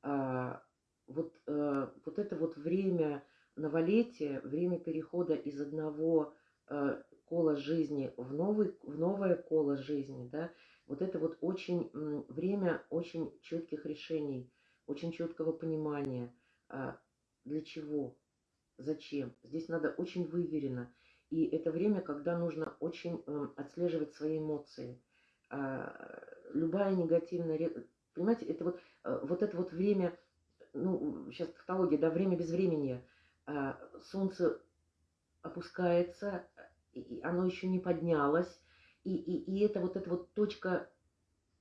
А, вот, а, вот это вот время новолетия, время перехода из одного а, коло жизни в, новый, в новое коло жизни, да, вот это вот очень время очень четких решений, очень четкого понимания, а, для чего, зачем. Здесь надо очень выверенно. И это время, когда нужно очень отслеживать свои эмоции. А, любая негативная... Понимаете, это вот, а, вот это вот время, ну, сейчас тавтология, да, время без времени. Солнце опускается, и оно еще не поднялось, и, и, и это вот эта вот точка,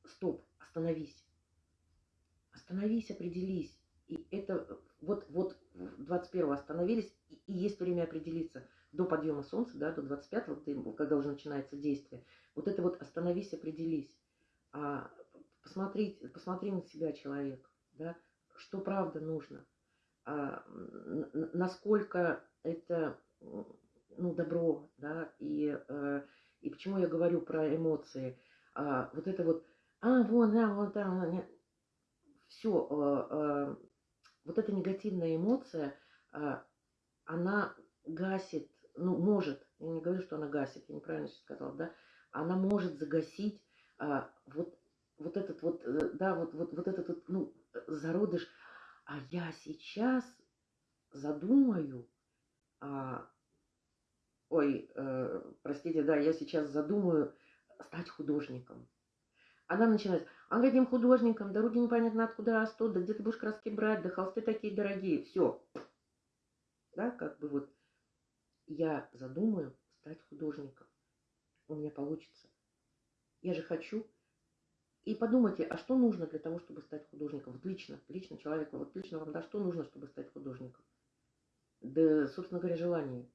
стоп, остановись, остановись, определись, и это вот, вот 21 остановились, и, и есть время определиться до подъема солнца, да, до 25, когда уже начинается действие, вот это вот остановись, определись, а, посмотри, посмотри на себя, человек, да, что правда нужно, а, насколько это ну, добро, да, и, э, и почему я говорю про эмоции. А, вот это вот, а, вон, да, вот там, все, э, э, вот эта негативная эмоция, э, она гасит, ну, может, я не говорю, что она гасит, я неправильно сейчас сказала, да, она может загасить э, вот, вот этот вот, э, да, вот, вот, вот этот вот, ну, зародыш, а я сейчас задумаю, а, ой, э, простите, да, я сейчас задумаю стать художником. Она начинает, а каким художником, да руки непонятно откуда растут, да где ты будешь краски брать, да холсты такие дорогие, все. Да, как бы вот я задумаю стать художником. У меня получится. Я же хочу. И подумайте, а что нужно для того, чтобы стать художником? Вот лично, лично человеку, вот лично вам, да, что нужно, чтобы стать художником? Да, собственно говоря, желание.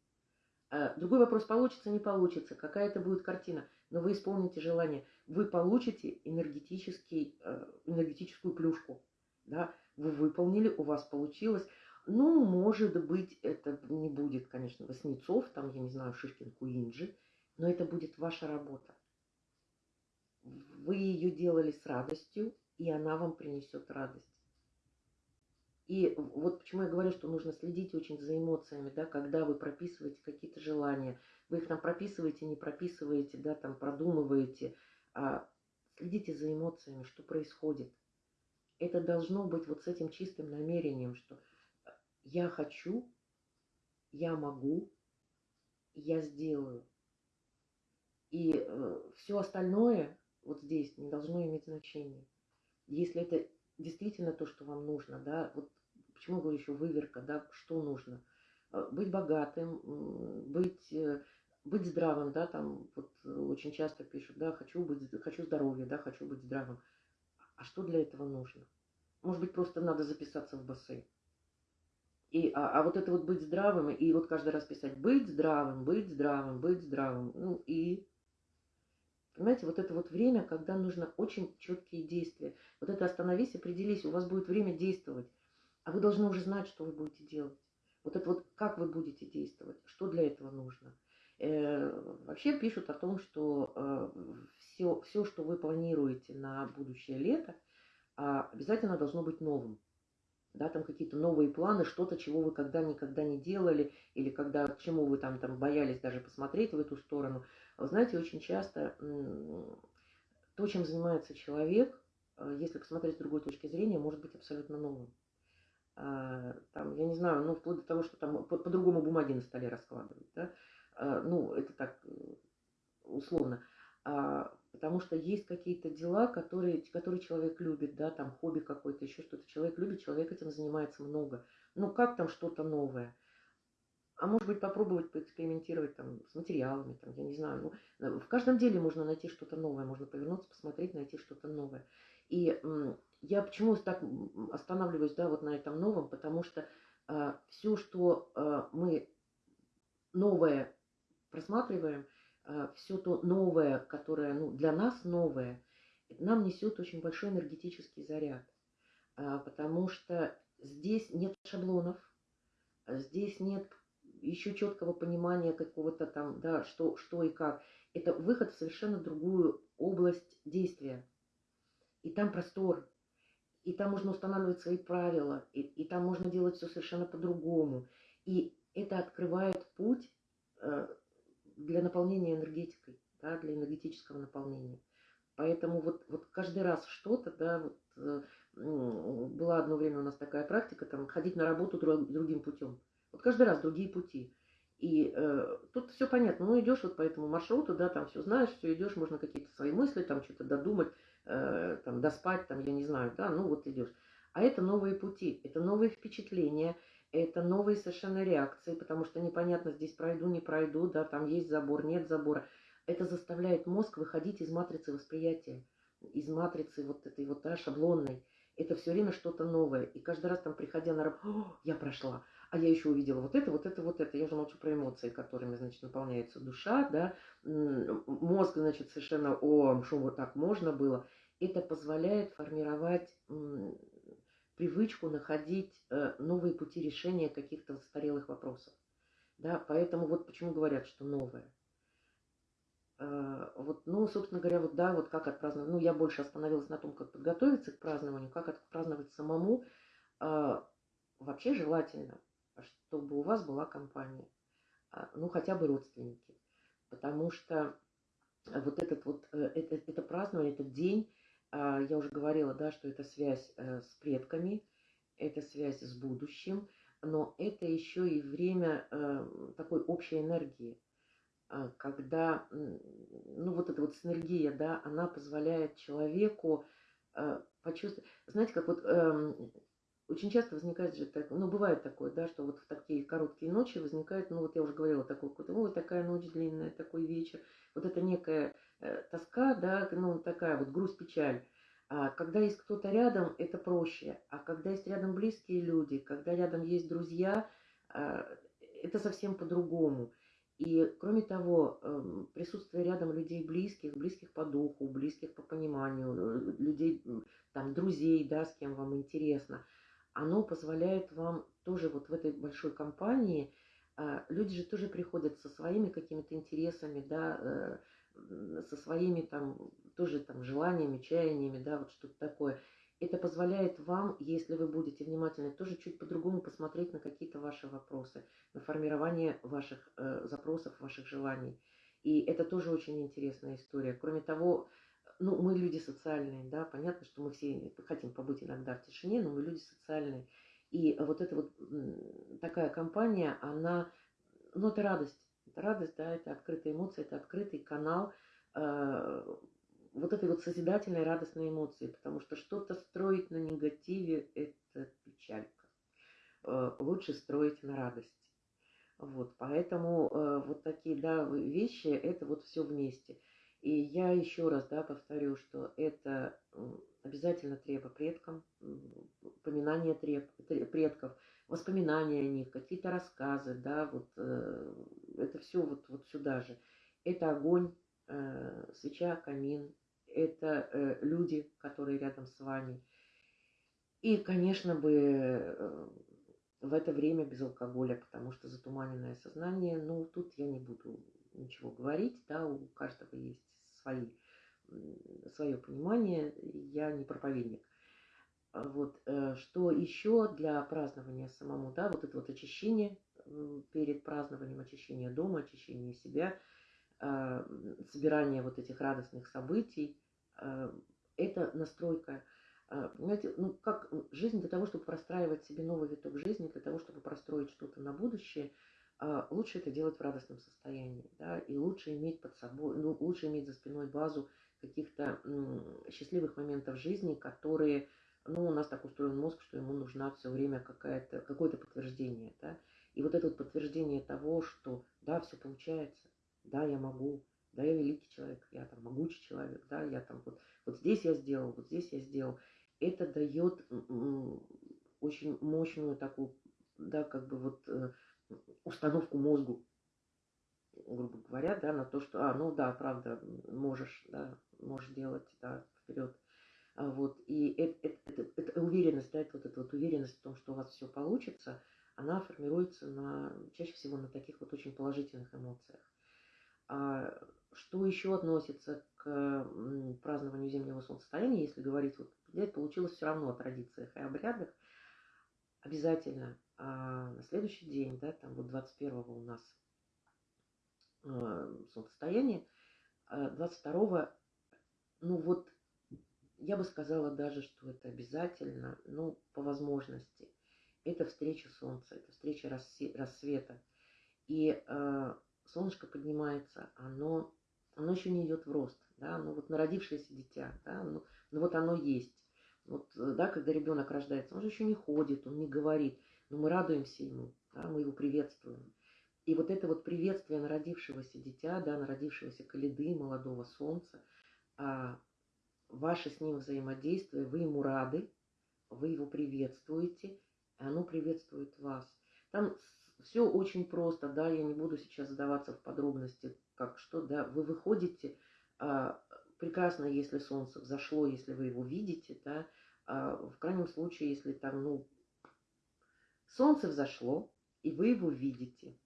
А другой вопрос, получится, не получится, какая это будет картина, но вы исполните желание, вы получите энергетический, э, энергетическую плюшку, да, вы выполнили, у вас получилось. Ну, может быть, это не будет, конечно, Васнецов, там, я не знаю, Шишкин, Куинджи, но это будет ваша работа. Вы ее делали с радостью, и она вам принесет радость. И вот почему я говорю, что нужно следить очень за эмоциями, да, когда вы прописываете какие-то желания. Вы их там прописываете, не прописываете, да, там продумываете. А следите за эмоциями, что происходит. Это должно быть вот с этим чистым намерением, что я хочу, я могу, я сделаю. И э, все остальное вот здесь не должно иметь значения. Если это действительно то, что вам нужно, да, вот почему говорю еще выверка, да, что нужно? Э, быть богатым, быть, э, быть здравым, да, там вот очень часто пишут, да, хочу быть, хочу здоровья, да, хочу быть здравым. А что для этого нужно? Может быть, просто надо записаться в бассейн. И, а, а вот это вот быть здравым, и вот каждый раз писать быть здравым, быть здравым, быть здравым. Ну и, понимаете, вот это вот время, когда нужно очень четкие действия. Вот это остановись, определись, у вас будет время действовать. А вы должны уже знать, что вы будете делать. Вот это вот как вы будете действовать, что для этого нужно. Э, вообще пишут о том, что э, все, все, что вы планируете на будущее лето, э, обязательно должно быть новым. Да, там какие-то новые планы, что-то, чего вы когда-никогда не делали, или когда, чему вы там, там боялись даже посмотреть в эту сторону. Вы знаете, очень часто то, чем занимается человек, э, если посмотреть с другой точки зрения, может быть абсолютно новым. А, там, я не знаю, ну, вплоть до того, что там по-другому по бумаги на столе раскладывать, да, а, ну, это так условно, потому что есть какие-то дела, которые, которые человек любит, да, там хобби какое-то, еще что-то, человек любит, человек этим занимается много, ну, как там что-то новое, а может быть попробовать поэкспериментировать там с материалами, там, я не знаю, ну, в каждом деле можно найти что-то новое, можно повернуться, посмотреть, найти что-то новое, и я почему так останавливаюсь, да, вот на этом новом, потому что э, все, что э, мы новое просматриваем, все то новое, которое ну, для нас новое, нам несет очень большой энергетический заряд, э, потому что здесь нет шаблонов, здесь нет еще четкого понимания какого-то там, да, что, что и как. Это выход в совершенно другую область действия. И там простор, и там можно устанавливать свои правила, и, и там можно делать все совершенно по-другому. И это открывает путь э, для наполнения энергетикой, да, для энергетического наполнения. Поэтому вот, вот каждый раз что-то, да, вот, э, была одно время у нас такая практика, там, ходить на работу друг, другим путем. Вот каждый раз другие пути. И э, тут все понятно, ну идешь вот по этому маршруту, да, там все знаешь, все идешь, можно какие-то свои мысли, там что-то додумать, э, там, доспать, там, я не знаю, да, ну вот идешь. А это новые пути, это новые впечатления, это новые совершенно реакции, потому что непонятно, здесь пройду, не пройду, да, там есть забор, нет забора. Это заставляет мозг выходить из матрицы восприятия, из матрицы вот этой вот да, шаблонной. Это все время что-то новое. И каждый раз там, приходя на работу, я прошла, а я еще увидела вот это, вот это, вот это. Я уже молчу про эмоции, которыми, значит, наполняется душа, да. Мозг, значит, совершенно, о, что вот так можно было это позволяет формировать привычку находить э, новые пути решения каких-то застарелых вопросов. Да, поэтому вот почему говорят, что новое. Э, вот, ну, собственно говоря, вот да, вот как отпраздновать. Ну, я больше остановилась на том, как подготовиться к празднованию, как отпраздновать самому. Э, вообще желательно, чтобы у вас была компания, ну, хотя бы родственники. Потому что вот этот вот, это, это празднование, этот день, а, я уже говорила, да, что это связь э, с предками, это связь с будущим, но это еще и время э, такой общей энергии, а, когда, ну, вот эта вот синергия, да, она позволяет человеку э, почувствовать, знаете, как вот эм, очень часто возникает же так, ну, бывает такое, да, что вот в такие короткие ночи возникает, ну, вот я уже говорила, такой какой-то, ой, такая ночь длинная, такой вечер. Вот это некая тоска, да, ну, такая вот грусть, печаль. А когда есть кто-то рядом, это проще. А когда есть рядом близкие люди, когда рядом есть друзья, э, это совсем по-другому. И кроме того, эм, присутствие рядом людей близких, близких по духу, близких по пониманию, э, людей, там, друзей, да, с кем вам интересно, оно позволяет вам тоже вот в этой большой компании, а, люди же тоже приходят со своими какими-то интересами, да, э, со своими там тоже там желаниями, чаяниями, да, вот что-то такое. Это позволяет вам, если вы будете внимательны, тоже чуть по-другому посмотреть на какие-то ваши вопросы, на формирование ваших э, запросов, ваших желаний. И это тоже очень интересная история. Кроме того, ну, мы люди социальные, да, понятно, что мы все хотим побыть иногда в тишине, но мы люди социальные. И вот эта вот такая компания, она, ну, это радость. Радость, да, это открытые эмоции, это открытый канал э, вот этой вот созидательной, радостной эмоции, потому что что-то строить на негативе – это печалька. Э, лучше строить на радости. Вот, поэтому э, вот такие, да, вещи – это вот все вместе. И я еще раз, да, повторю, что это обязательно поминание треб, предков, воспоминания о них, какие-то рассказы, да, вот э, это все вот, вот сюда же. Это огонь, э, свеча, камин, это э, люди, которые рядом с вами. И, конечно бы, э, в это время без алкоголя, потому что затуманенное сознание, ну, тут я не буду ничего говорить, да, у каждого есть свои, свое понимание, я не проповедник. Вот, что еще для празднования самому, да, вот это вот очищение перед празднованием, очищение дома, очищение себя – Э, собирание вот этих радостных событий, э, это настройка. Э, понимаете, ну как жизнь для того, чтобы простраивать себе новый виток жизни, для того, чтобы простроить что-то на будущее, лучше это делать в радостном состоянии, да, и лучше иметь под собой, ну, лучше иметь за спиной базу каких-то счастливых моментов жизни, которые, ну, у нас так устроен мозг, что ему нужна все время какая-то, какое-то подтверждение, да, и вот это вот подтверждение того, что, да, все получается, да, я могу, да, я великий человек, я там могучий человек, да, я там вот, вот здесь я сделал, вот здесь я сделал. Это дает очень мощную такую, да, как бы вот э, установку мозгу, грубо говоря, да, на то, что, а, ну да, правда, можешь, да, можешь делать, да, вперед. А вот, и это, это, это, это уверенность, да, это вот эта вот уверенность в том, что у вас все получится, она формируется на, чаще всего на таких вот очень положительных эмоциях. А что еще относится к празднованию зимнего солнцестояния, если говорить, вот взять, получилось все равно о традициях и обрядах, обязательно а на следующий день, да, там вот 21 у нас э, солнцестояние, 22 а ну вот я бы сказала даже, что это обязательно, ну, по возможности. Это встреча солнца, это встреча рассвета. И э, солнышко поднимается, оно, оно еще не идет в рост, да, оно вот народившееся дитя, да, ну, ну вот оно есть. Вот, да, когда ребенок рождается, он же еще не ходит, он не говорит, но мы радуемся ему, да, мы его приветствуем. И вот это вот приветствие народившегося дитя, да, народившегося каледы, молодого солнца, а, ваше с ним взаимодействие, вы ему рады, вы его приветствуете, оно приветствует вас. Там все очень просто, да, я не буду сейчас задаваться в подробности, как что, да, вы выходите, а, прекрасно, если солнце взошло, если вы его видите, да, а, в крайнем случае, если там, ну, солнце взошло, и вы его видите,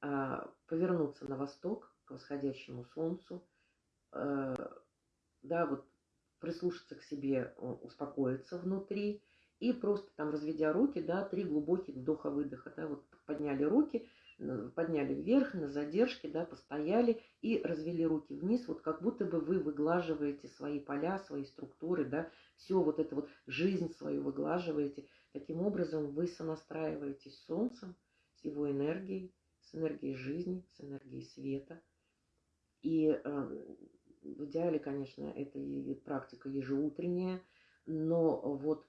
а, повернуться на восток к восходящему солнцу, а, да, вот прислушаться к себе, успокоиться внутри, и просто там, разведя руки, да, три глубоких вдоха-выдоха, да, вот подняли руки, подняли вверх на задержке, да, постояли и развели руки вниз, вот как будто бы вы выглаживаете свои поля, свои структуры, да, все вот это вот жизнь свою выглаживаете. Таким образом вы сонастраиваетесь с Солнцем, с его энергией, с энергией жизни, с энергией света. И э, в идеале, конечно, это и практика ежеутренняя, но вот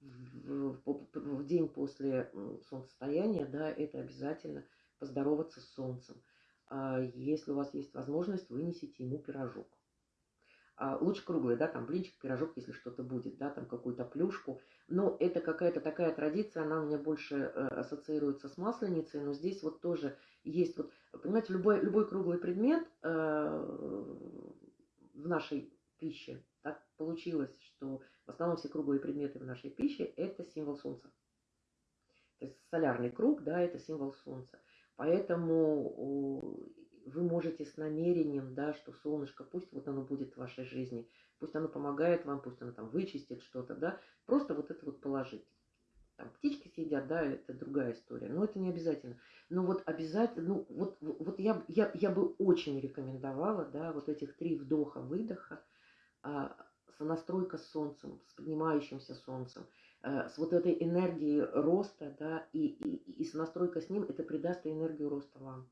в, день после солнцестояния, да, это обязательно поздороваться с солнцем. А если у вас есть возможность, вынесите ему пирожок. А лучше круглый, да, там блинчик, пирожок, если что-то будет, да, там какую-то плюшку. Но это какая-то такая традиция, она у меня больше э, ассоциируется с масленицей, но здесь вот тоже есть вот, понимаете, любой, любой круглый предмет э, в нашей пище, так получилось, что в основном все круглые предметы в нашей пище – это символ Солнца. То есть солярный круг, да, это символ Солнца. Поэтому вы можете с намерением, да, что солнышко, пусть вот оно будет в вашей жизни, пусть оно помогает вам, пусть оно там вычистит что-то, да, просто вот это вот положить. Там птички съедят, да, это другая история, но это не обязательно. Но вот обязательно, ну вот, вот я, я, я бы очень рекомендовала, да, вот этих три вдоха-выдоха, а, сонастройка с солнцем, с поднимающимся солнцем, а, с вот этой энергией роста, да, и, и, и сонастройка с ним, это придаст энергию роста вам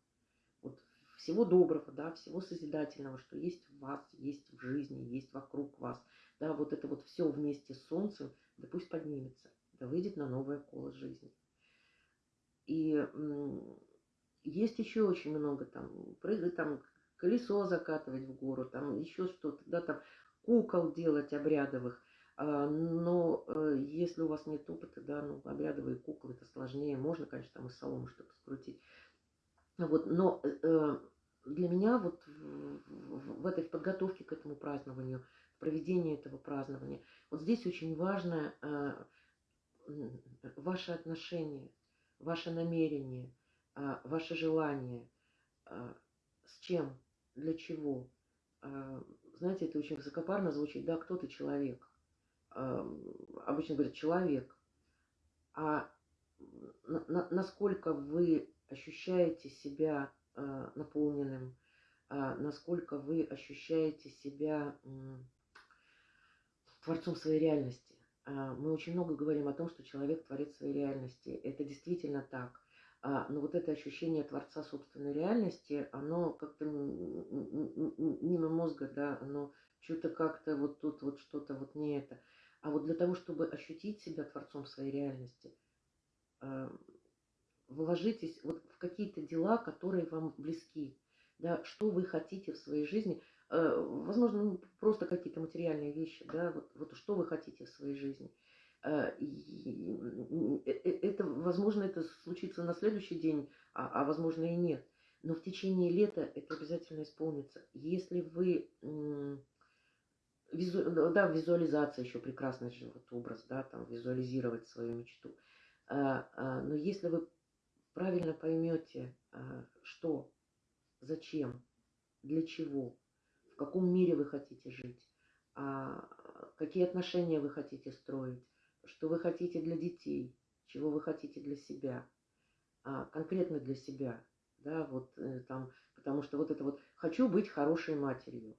всего доброго, да, всего созидательного, что есть в вас, есть в жизни, есть вокруг вас. Да, вот это вот все вместе с солнцем, да пусть поднимется, да выйдет на новое коло жизни. И есть еще очень много там, прыгать там, колесо закатывать в гору, там еще что-то, да, там кукол делать обрядовых. А, но э, если у вас нет опыта, да, ну, обрядовые куклы, это сложнее. Можно, конечно, там из соломы что-то скрутить. Вот, но э, э, для меня вот в, этой подготовке к этому празднованию, проведении этого празднования, вот здесь очень важно ваше отношение, ваше намерение, э, ваше желание, э, с чем, для чего. Знаете, это очень высокопарно звучит, да, кто ты человек. Э, обычно говорят человек. А на, на, насколько вы ощущаете себя э, наполненным, э, насколько вы ощущаете себя творцом своей реальности. Э, мы очень много говорим о том, что человек творит своей реальности. Это действительно так. А, но вот это ощущение Творца собственной реальности, оно как-то мимо мозга, да, оно что-то как-то вот тут вот что-то вот не это. А вот для того, чтобы ощутить себя Творцом своей реальности, э, вложитесь вот в какие-то дела, которые вам близки, да, что вы хотите в своей жизни, э, возможно, ну, просто какие-то материальные вещи, да, вот, вот что вы хотите в своей жизни. Э, и э, это, возможно, это случится на следующий день, а, а возможно и нет. Но в течение лета это обязательно исполнится. Если вы визу, да, визуализация еще прекрасный же вот образ, да, там визуализировать свою мечту. Но если вы правильно поймете, а, что, зачем, для чего, в каком мире вы хотите жить, а, какие отношения вы хотите строить, что вы хотите для детей, чего вы хотите для себя, а, конкретно для себя, да, вот э, там, потому что вот это вот «хочу быть хорошей матерью»,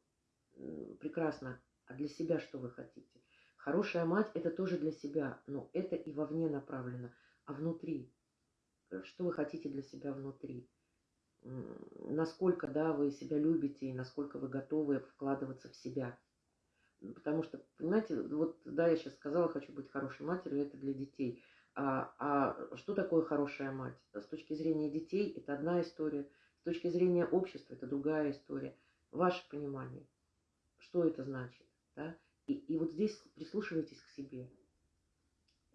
прекрасно, а для себя что вы хотите? Хорошая мать – это тоже для себя, но это и вовне направлено, а внутри – Э, что вы хотите для себя внутри, насколько, да, вы себя любите и насколько вы готовы вкладываться в себя. Потому что, понимаете, вот, да, я сейчас сказала, хочу быть хорошей матерью, это для детей. А, а что такое хорошая мать? С точки зрения детей это одна история, с точки зрения общества это другая история. Ваше понимание, что это значит, да? И, и вот здесь прислушивайтесь к себе,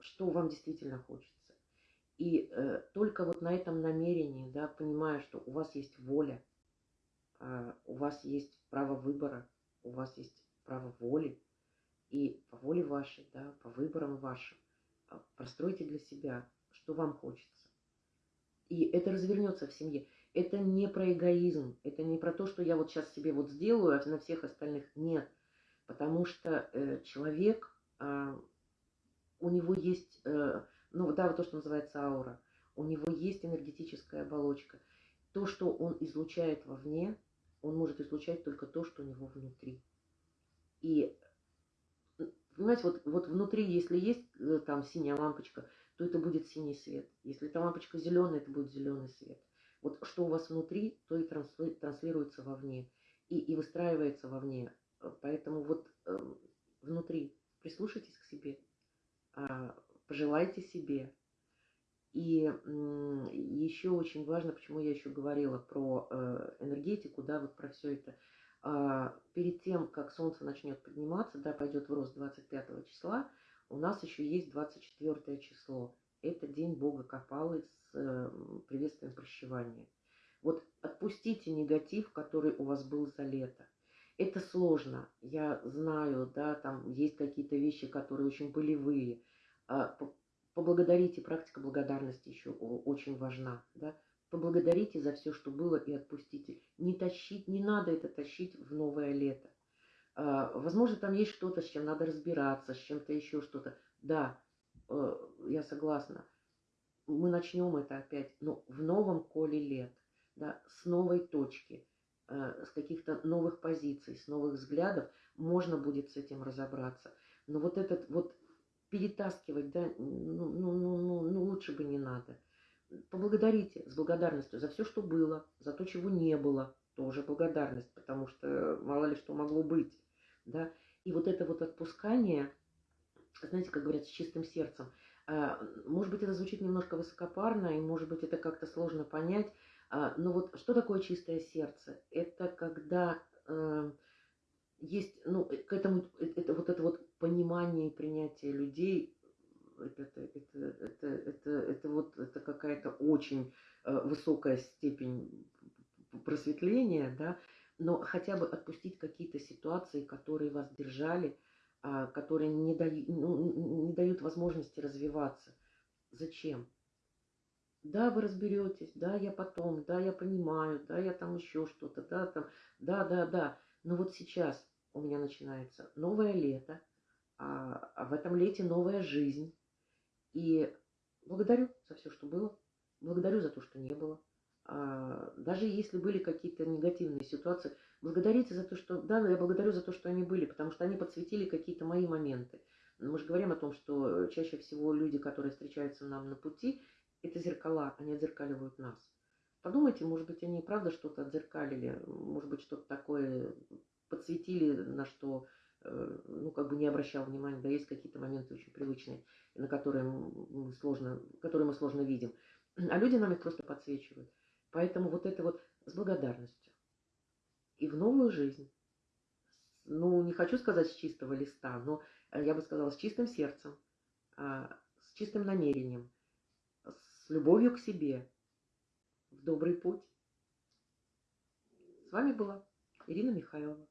что вам действительно хочется. И э, только вот на этом намерении, да, понимая, что у вас есть воля, э, у вас есть право выбора, у вас есть право воли, и по воле вашей, да, по выборам вашим, э, простройте для себя, что вам хочется. И это развернется в семье. Это не про эгоизм, это не про то, что я вот сейчас себе вот сделаю, а на всех остальных нет. Потому что э, человек, э, у него есть... Э, ну да, вот то, что называется аура. У него есть энергетическая оболочка. То, что он излучает вовне, он может излучать только то, что у него внутри. И, понимаете, вот, вот внутри, если есть э, там синяя лампочка, то это будет синий свет. Если эта лампочка зеленая, это будет зеленый свет. Вот что у вас внутри, то и транслируется вовне. И, и выстраивается вовне. Поэтому вот э, внутри прислушайтесь к себе. А себе. И еще очень важно, почему я еще говорила про э, энергетику, да, вот про все это. А, перед тем, как Солнце начнет подниматься, да, пойдет в рост 25 числа, у нас еще есть 24 число. Это день Бога Копалы с приветствием прощевания. Вот отпустите негатив, который у вас был за лето. Это сложно, я знаю, да, там есть какие-то вещи, которые очень болевые. А, поблагодарите, практика благодарности еще очень важна, да. Поблагодарите за все, что было, и отпустите. Не тащить, не надо это тащить в новое лето. А, возможно, там есть что-то, с чем надо разбираться, с чем-то еще что-то. Да, э, я согласна. Мы начнем это опять, но в новом коле лет, да, с новой точки, э, с каких-то новых позиций, с новых взглядов можно будет с этим разобраться. Но вот этот вот перетаскивать, да, ну, ну, ну, ну, ну лучше бы не надо. Поблагодарите с благодарностью за все, что было, за то, чего не было, тоже благодарность, потому что мало ли что могло быть да, и вот это вот отпускание, знаете, как говорят, с чистым сердцем, а, может быть, это звучит немножко высокопарно, и может быть, это как-то сложно понять, а, но вот что такое чистое сердце? Это когда э, есть, ну, к этому, это вот это вот понимание и принятие людей, это, это, это, это, это вот это какая-то очень э, высокая степень просветления, да, но хотя бы отпустить какие-то ситуации, которые вас держали, а, которые не дают, ну, не дают возможности развиваться. Зачем? Да, вы разберетесь, да, я потом, да, я понимаю, да, я там еще что-то, да, там, да, да, да. Но вот сейчас у меня начинается новое лето, а, а в этом лете новая жизнь. И благодарю за все, что было, благодарю за то, что не было. А, даже если были какие-то негативные ситуации, благодарите за то, что... Да, я благодарю за то, что они были, потому что они подсветили какие-то мои моменты. Мы же говорим о том, что чаще всего люди, которые встречаются нам на пути, это зеркала, они отзеркаливают нас. Подумайте, может быть, они и правда что-то отзеркалили, может быть, что-то такое подсветили, на что, э, ну, как бы не обращал внимания. Да, есть какие-то моменты очень привычные, на которые мы сложно, которые мы сложно видим. А люди нам их просто подсвечивают. Поэтому вот это вот с благодарностью. И в новую жизнь. Ну, не хочу сказать с чистого листа, но э, я бы сказала с чистым сердцем, а, с чистым намерением, с любовью к себе, в добрый путь. С вами была Ирина Михайлова.